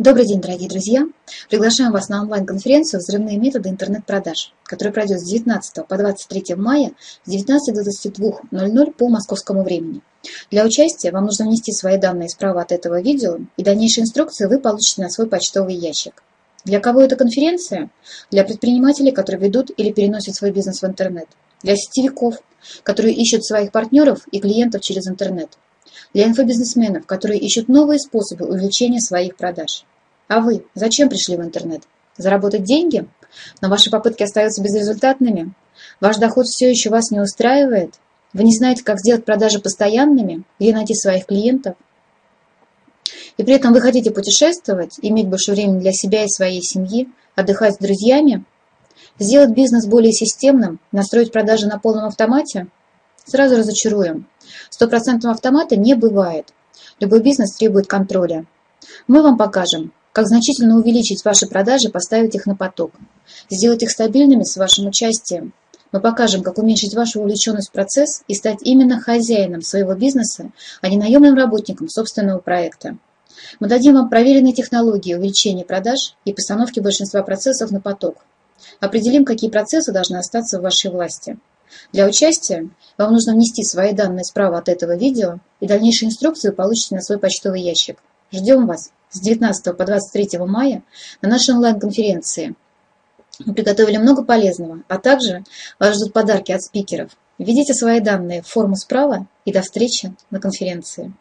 Добрый день, дорогие друзья! Приглашаем вас на онлайн-конференцию «Взрывные методы интернет-продаж», которая пройдет с 19 по 23 мая с 19 до 22.00 по московскому времени. Для участия вам нужно внести свои данные справа от этого видео, и дальнейшие инструкции вы получите на свой почтовый ящик. Для кого эта конференция? Для предпринимателей, которые ведут или переносят свой бизнес в интернет. Для сетевиков, которые ищут своих партнеров и клиентов через интернет. Для инфобизнесменов, которые ищут новые способы увеличения своих продаж. А вы зачем пришли в интернет? Заработать деньги? Но ваши попытки остаются безрезультатными? Ваш доход все еще вас не устраивает? Вы не знаете, как сделать продажи постоянными? Где найти своих клиентов? И при этом вы хотите путешествовать, иметь больше времени для себя и своей семьи, отдыхать с друзьями, сделать бизнес более системным, настроить продажи на полном автомате? Сразу разочаруем. Стопроцентного автомата не бывает. Любой бизнес требует контроля. Мы вам покажем, как значительно увеличить ваши продажи, поставить их на поток. Сделать их стабильными с вашим участием. Мы покажем, как уменьшить вашу увлеченность в процесс и стать именно хозяином своего бизнеса, а не наемным работником собственного проекта. Мы дадим вам проверенные технологии увеличения продаж и постановки большинства процессов на поток. Определим, какие процессы должны остаться в вашей власти. Для участия вам нужно внести свои данные справа от этого видео, и дальнейшие инструкции вы получите на свой почтовый ящик. Ждем вас! с 19 по 23 мая на нашей онлайн-конференции. Мы приготовили много полезного, а также вас ждут подарки от спикеров. Введите свои данные в форму справа и до встречи на конференции.